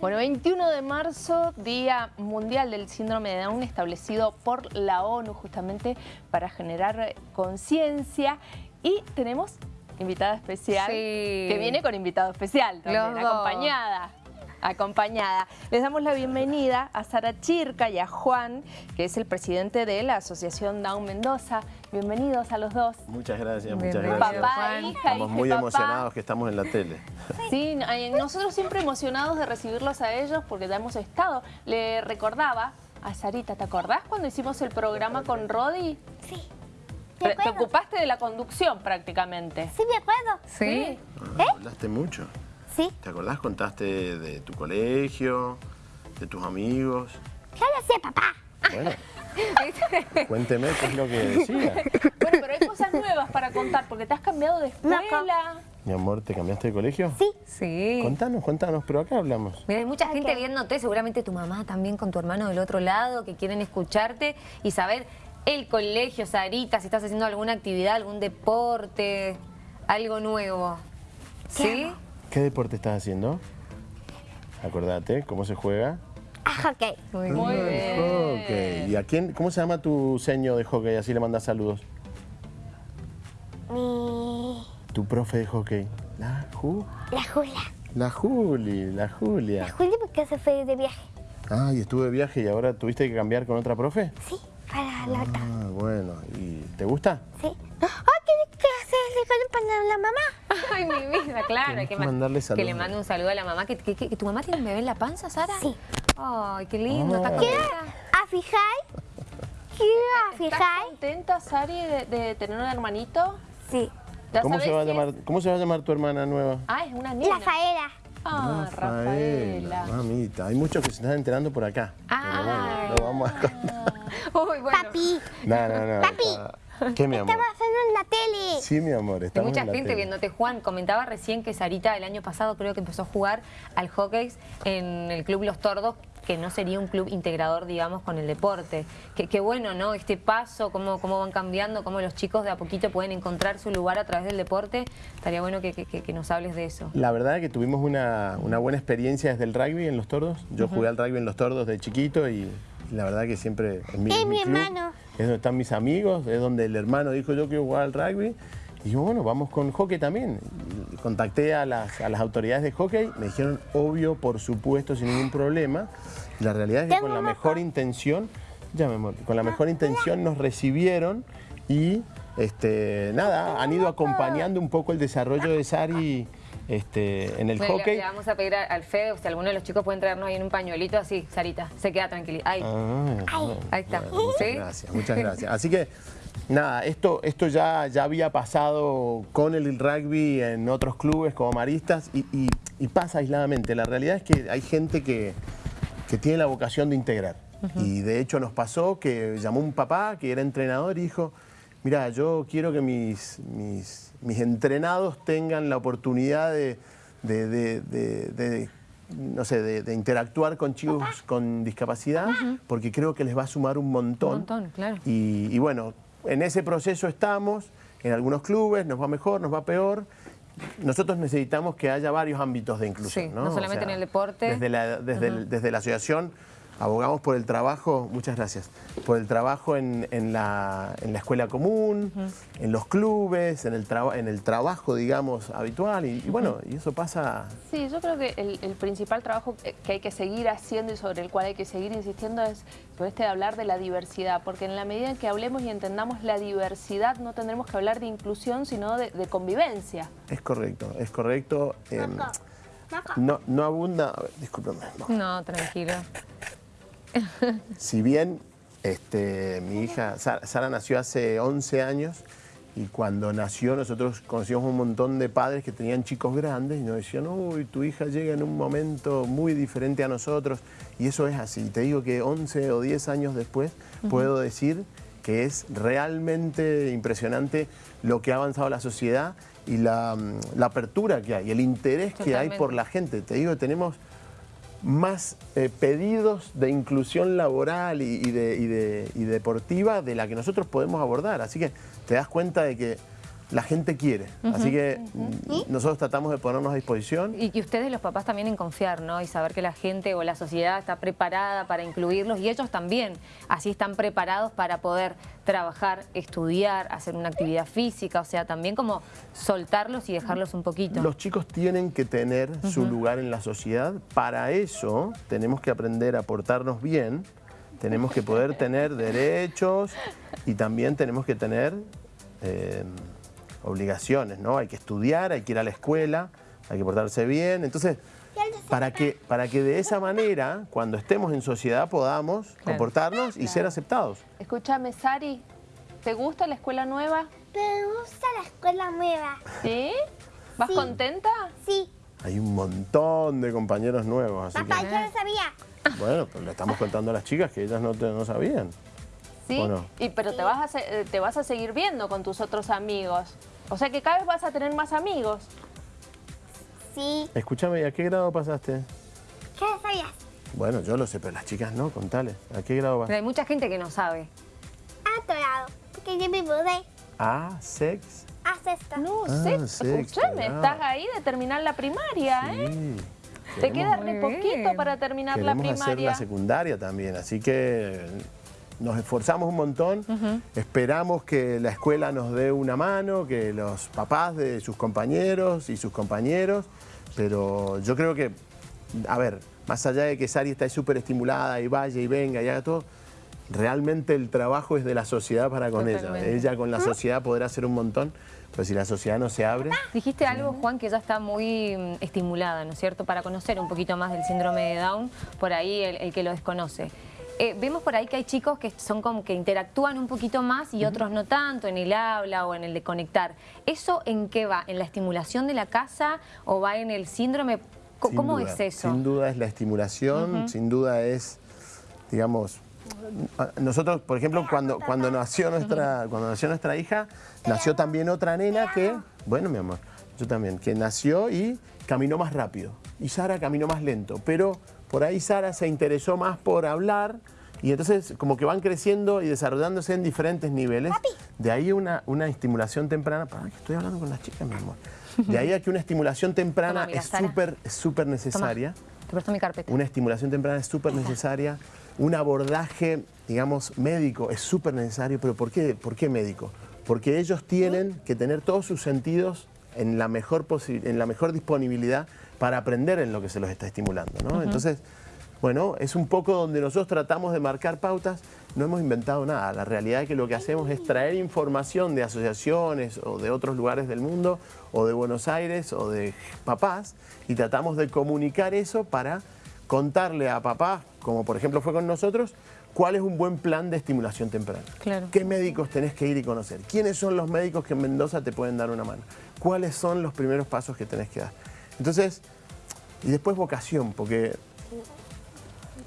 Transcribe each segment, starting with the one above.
Bueno, 21 de marzo, Día Mundial del Síndrome de Down, establecido por la ONU justamente para generar conciencia. Y tenemos invitada especial, Sí. que viene con invitado especial también, acompañada. Acompañada. Les damos la bienvenida a Sara Chirca y a Juan, que es el presidente de la Asociación Down Mendoza. Bienvenidos a los dos. Muchas gracias, muchas gracias. Papá, Juan. hija, Estamos muy papá. emocionados que estamos en la tele. Sí, eh, nosotros siempre emocionados de recibirlos a ellos porque ya hemos estado. Le recordaba a Sarita, ¿te acordás cuando hicimos el programa con Rodi? Sí. Te, ocupaste de la conducción prácticamente. Sí, me acuerdo. ¿Sí? Ah, Hablaste mucho. Sí. ¿Te acordás? Contaste de tu colegio, de tus amigos. Ya lo sé, papá. Bueno, cuénteme qué es lo que decía. Bueno, pero hay cosas nuevas para contar porque te has cambiado de escuela. Mi amor, ¿te cambiaste de colegio? Sí. Sí. Contanos, contanos, pero acá hablamos. Mira, hay mucha gente viéndote, seguramente tu mamá también con tu hermano del otro lado, que quieren escucharte y saber el colegio, Sarita, si estás haciendo alguna actividad, algún deporte, algo nuevo. ¿Sí? ¿Qué deporte estás haciendo? Acordate, ¿cómo se juega? Ah, ok. Muy Muy bien. bien. Ok. ¿Y a quién? ¿Cómo se llama tu seño de hockey? Así le mandas saludos. Mi... Tu profe de hockey. La Ju. La Julia. La Juli, la Julia. La Julia porque se fue de viaje. Ah, y estuve de viaje y ahora tuviste que cambiar con otra profe. Sí, para la otra. Ah, bueno. ¿Y te gusta? Sí. ¡Ay, con para la mamá! Ay, mi vida, claro. Que, que ma- mandarle que le mande un saludo a la mamá. ¿Que, que- que- que tu mamá tiene un bebé en la panza, Sara? Sí. Ay, qué lindo. ¿Está Ah. contenta? ¿A fijar? ¿Quiero a ¿Estás fijar? contenta, Sari, de, de tener un hermanito? Sí. ¿Ya ¿Cómo se, va a llamar, ¿Cómo se va a llamar tu hermana nueva? Ah, es una niña. Rafaela. Ah, Rafaela. Mamita, hay muchos que se están enterando por acá. Ay. Pero bueno, lo vamos a contar. Uy, bueno. Papi, No, no, no. Papi. está- ¿Qué, mi amor? estamos haciendo en la tele. Sí, mi amor, Hay estamos mucha en la gente tele. viéndote, Juan. Comentaba recién que Sarita el año pasado creo que empezó a jugar al hockey en el Club Los Tordos, que no sería un club integrador, digamos, con el deporte. Que, que bueno, ¿no? Este paso, cómo, cómo van cambiando, cómo los chicos de a poquito pueden encontrar su lugar a través del deporte. Estaría bueno que, que- nos hables de eso. La verdad es que tuvimos una, una buena experiencia desde el rugby en Los Tordos. Yo jugué al rugby en Los Tordos de chiquito y la verdad que siempre es mi, Es mi club, hermano. Es donde están mis amigos, es donde el hermano dijo yo quiero jugar al rugby. Y yo, bueno, vamos con hockey también. Contacté a las, a las autoridades de hockey, me dijeron, obvio, por supuesto, sin ningún problema. La realidad es que con la mejor intención, ya amor, con la mejor intención nos recibieron y este, nada, han ido acompañando un poco el desarrollo de Sari este, en el Bueno, hockey. Le, vamos a pedir a- al Fede, o si alguno de los chicos pueden traernos ahí en un pañuelito así, Sarita, se queda tranquila. Ahí, Ah, ahí está. bueno, muchas ¿Sí? gracias, muchas gracias. Así que, nada, esto, esto ya, ya había pasado con el rugby en otros clubes como maristas y, y- y pasa aisladamente. La realidad es que hay gente que, que tiene la vocación de integrar. Y de hecho nos pasó que llamó un papá que era entrenador y dijo, mira, yo quiero que mis, mis, mis entrenados tengan la oportunidad de, de- de- no sé, de, interactuar con chicos con discapacidad, porque creo que les va a sumar un montón. Un montón, claro. Y, y bueno, en ese proceso estamos, en algunos clubes nos va mejor, nos va peor. Nosotros necesitamos que haya varios ámbitos de inclusión. Sí, no, no solamente en el deporte. Desde la, desde el- desde la asociación abogamos por el trabajo, muchas gracias, por el trabajo en, en la, en la escuela común, en los clubes, en el, traba- en el trabajo, digamos, habitual. Y, y bueno, y eso pasa Sí, yo creo que el, el principal trabajo que hay que seguir haciendo y sobre el cual hay que seguir insistiendo es sobre este de hablar de la diversidad, porque en la medida en que hablemos y entendamos la diversidad no tendremos que hablar de inclusión, sino de, de convivencia. Es correcto, es correcto. Moco. no, no abunda. A ver, discúlpame. no. No, tranquilo. Si bien este, mi hija Sa- Sara nació hace 11 años y cuando nació nosotros conocíamos un montón de padres que tenían chicos grandes y nos decían, uy, tu hija llega en un momento muy diferente a nosotros y eso es así. Te digo que 11 o 10 años después puedo decir que es realmente impresionante lo que ha avanzado la sociedad y la, mm, la apertura que hay, el interés que hay por la gente. Te digo, tenemos más eh, pedidos de inclusión laboral y, de, y de- y deportiva de la que nosotros podemos abordar. Así que te das cuenta de que la gente quiere. Así que nosotros tratamos de ponernos a disposición. Y que ustedes los papás también en confiar, ¿no? Y saber que la gente o la sociedad está preparada para incluirlos y ellos también, así están preparados para poder trabajar, estudiar, hacer una actividad física, o sea, también como soltarlos y dejarlos un poquito. Los chicos tienen que tener su lugar en la sociedad. Para eso tenemos que aprender a portarnos bien, tenemos que poder tener derechos y también tenemos que tener... eh, obligaciones, ¿no? Hay que estudiar, hay que ir a la escuela, hay que portarse bien. Entonces, para que, para que de esa manera, cuando estemos en sociedad, podamos comportarnos y ser aceptados. Escúchame, Sari, ¿te gusta la escuela nueva? Me gusta la escuela nueva. ¿Sí? ¿Vas Sí. contenta? Sí. Hay un montón de compañeros nuevos, así Papá, que... yo no sabía. Bueno, pero le estamos contando a las chicas que ellas no, te- no sabían. ¿Sí? ¿O no? Y, pero te vas, a, eh, te vas a seguir viendo con tus otros amigos. O sea que cada vez vas a tener más amigos. Sí. Escúchame, ¿y a qué grado pasaste? ¿Qué sabías? Bueno, yo lo sé, pero las chicas no, contale. ¿A qué grado vas? Pero hay mucha gente que no sabe. Atorado. Porque yo me mudé A, sex. a sexto. No Ah, escúchame, grado. estás ahí de terminar la primaria, ¿eh? Sí. Te Queremos- queda re Muy poquito para terminar la Queremos hacer primaria. la secundaria también, así que nos esforzamos un montón, esperamos que la escuela nos dé una mano, que los papás de sus compañeros y sus compañeros, pero yo creo que, a ver, más allá de que Sari está súper estimulada y vaya y venga y haga todo, realmente el trabajo es de la sociedad para con ella. Totalmente. Ella con la sociedad podrá hacer un montón, pero si la sociedad no se abre... Dijiste algo, Juan, que ya está muy mm, estimulada, ¿no es cierto? Para conocer un poquito más del síndrome de Down, por ahí el, el que lo desconoce. Eh, vemos por ahí que hay chicos que son como que interactúan un poquito más y otros no tanto, en el habla o en el de conectar. ¿Eso en qué va? ¿En la estimulación de la casa o va en el síndrome? Sin ¿Cómo duda, es eso? Sin duda es la estimulación, sin duda es, digamos, nosotros, por ejemplo, cuando, cuando, nació nuestra, cuando nació nuestra hija, nació también otra nena que, bueno, mi amor, yo también, que nació y caminó más rápido. Y Sara caminó más lento, pero por ahí Sara se interesó más por hablar y entonces como que van creciendo y desarrollándose en diferentes niveles. De ahí una, una estimulación temprana, para que estoy hablando con las chicas, mi amor. De ahí a que una estimulación temprana Toma, es súper súper Toma, necesaria. te presto mi carpeta. Una estimulación temprana es súper necesaria. Un abordaje, digamos, médico es súper necesario. ¿Pero por qué, por qué médico? Porque ellos tienen que tener todos sus sentidos en la mejor, en la mejor disponibilidad para aprender en lo que se los está estimulando. ¿no? Entonces, bueno, es un poco donde nosotros tratamos de marcar pautas. No hemos inventado nada. La realidad es que lo que hacemos es traer información de asociaciones o de otros lugares del mundo o de Buenos Aires o de papás y tratamos de comunicar eso para contarle a papás, como por ejemplo fue con nosotros, cuál es un buen plan de estimulación temprana. Claro. ¿Qué médicos tenés que ir y conocer? ¿Quiénes son los médicos que en Mendoza te pueden dar una mano? ¿Cuáles son los primeros pasos que tenés que dar? Entonces, y después vocación, porque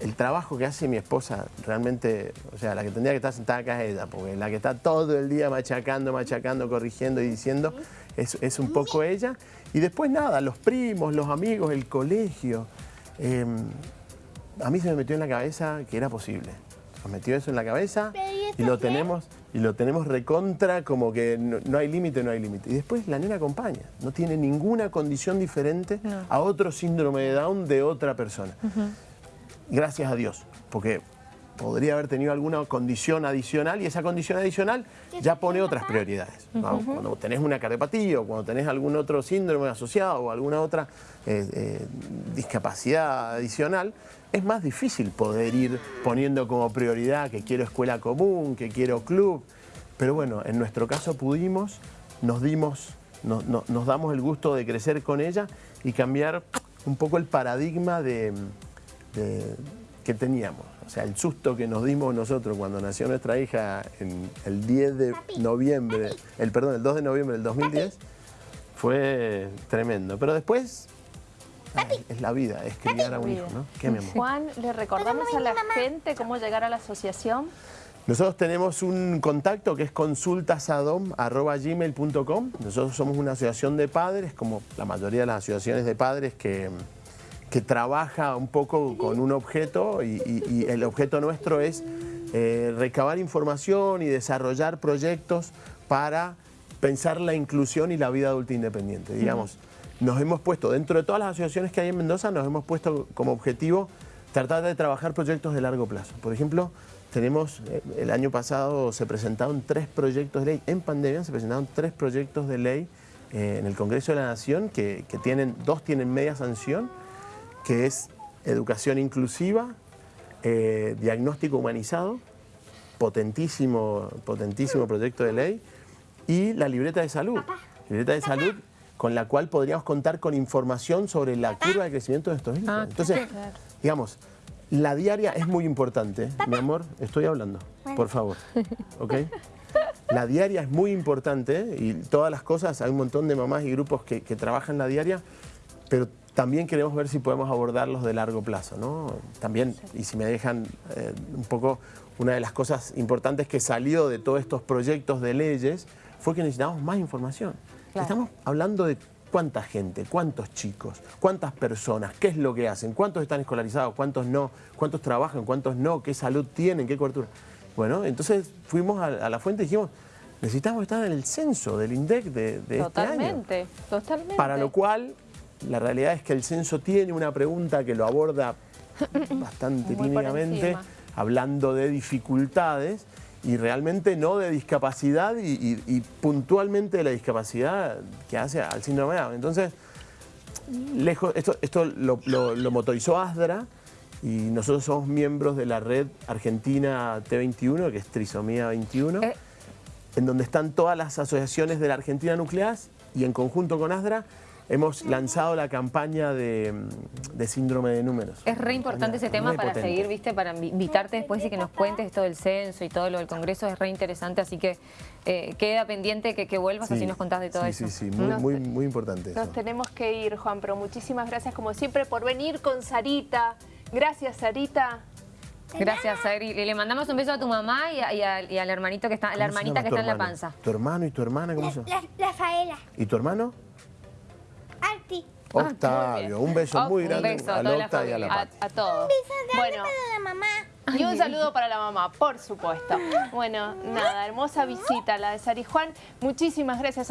el trabajo que hace mi esposa realmente, o sea, la que tendría que estar sentada acá es ella, porque la que está todo el día machacando, machacando, corrigiendo y diciendo, es, es un poco ella. Y después nada, los primos, los amigos, el colegio. Eh, a mí se me metió en la cabeza que era posible. Nos metió eso en la cabeza ¿y lo tenemos y lo tenemos recontra como que no, no hay límite, no hay límite. Y después la nena acompaña, no tiene ninguna condición diferente a otro síndrome de Down de otra persona. Gracias a Dios, porque podría haber tenido alguna condición adicional y esa condición adicional ya pone otras prioridades. ¿no? Cuando tenés una cardiopatía o cuando tenés algún otro síndrome asociado o alguna otra eh, eh, discapacidad adicional, es más difícil poder ir poniendo como prioridad que quiero escuela común, que quiero club. Pero bueno, en nuestro caso pudimos, nos dimos, no- no- nos damos el gusto de crecer con ella y cambiar un poco el paradigma de, de- que teníamos. O sea, el susto que nos dimos nosotros cuando nació nuestra hija en el 10 de noviembre, el perdón, el 2 de noviembre del 2010, fue tremendo. Pero después ay, es la vida, es criar a un hijo, ¿no? ¿Qué, mi amor? Juan, ¿le recordamos a la gente cómo llegar a la asociación? Nosotros tenemos un contacto que es consultasadom.gmail.com. Nosotros somos una asociación de padres, como la mayoría de las asociaciones de padres que, que trabaja un poco con un objeto y, y- y el objeto nuestro es eh, recabar información y desarrollar proyectos para pensar la inclusión y la vida adulta independiente. Digamos, nos hemos puesto, dentro de todas las asociaciones que hay en Mendoza, nos hemos puesto como objetivo tratar de trabajar proyectos de largo plazo. Por ejemplo, tenemos, eh, el año pasado se presentaron tres proyectos de ley, en pandemia se presentaron tres proyectos de ley eh, en el Congreso de la Nación que, que tienen, dos tienen media sanción, que es educación inclusiva, eh, diagnóstico humanizado, potentísimo, potentísimo proyecto de ley, y la libreta de salud. Libreta de salud con la cual podríamos contar con información sobre la curva de crecimiento de estos hijos. Ah, Entonces, digamos, la diaria es muy importante. Mi amor, estoy hablando, por favor. ¿Ok? La diaria es muy importante y todas las cosas, hay un montón de mamás y grupos que, que trabajan la diaria, pero también queremos ver si podemos abordarlos de largo plazo, ¿no? También, y si me dejan eh, un poco, una de las cosas importantes que salió de todos estos proyectos de leyes fue que necesitamos más información. Claro. Estamos hablando de cuánta gente, cuántos chicos, cuántas personas, qué es lo que hacen, cuántos están escolarizados, cuántos no, cuántos trabajan, cuántos no, qué salud tienen, qué cobertura. Bueno, entonces fuimos a, a la fuente y dijimos, necesitamos estar en el censo del INDEC de, de este año. Totalmente, totalmente. Para lo cual, la realidad es que el censo tiene una pregunta que lo aborda bastante tímidamente, hablando de dificultades y realmente no de discapacidad y, y- y puntualmente de la discapacidad que hace al síndrome de Down. Entonces, lejos, esto, esto lo, lo- lo motorizó ASDRA y nosotros somos miembros de la red argentina T21, que es Trisomía 21 Eh, en donde están todas las asociaciones de la Argentina Nucleas y en conjunto con ASDRA hemos lanzado la campaña de, de síndrome de números. Es re importante ese tema para potente. seguir, viste, para invi- invitarte después y que nos cuentes esto del censo y todo lo del Congreso, es re interesante, así que eh, queda pendiente que, que vuelvas, así Sí, nos contás de todo sí, eso. Sí, sí, muy, Nos- muy, muy importante eso. Nos tenemos que ir, Juan, pero muchísimas gracias como siempre por venir con Sarita. Gracias, Sarita. Gracias, Sari. Y le mandamos un beso a tu mamá y, a- y a- y al hermanito que está, la ¿Cómo se hermanita que está en la panza. ¿Tu hermano y tu hermana cómo se llama? La, Rafaela. ¿Y tu hermano? Muy Octavio. Un beso muy Un grande beso a la Octa y a la. Pati. A, a todos. Bueno. Bueno, Para la mamá. y un saludo para la mamá, por supuesto. Bueno, nada, hermosa visita la de Sari Juan. Muchísimas gracias a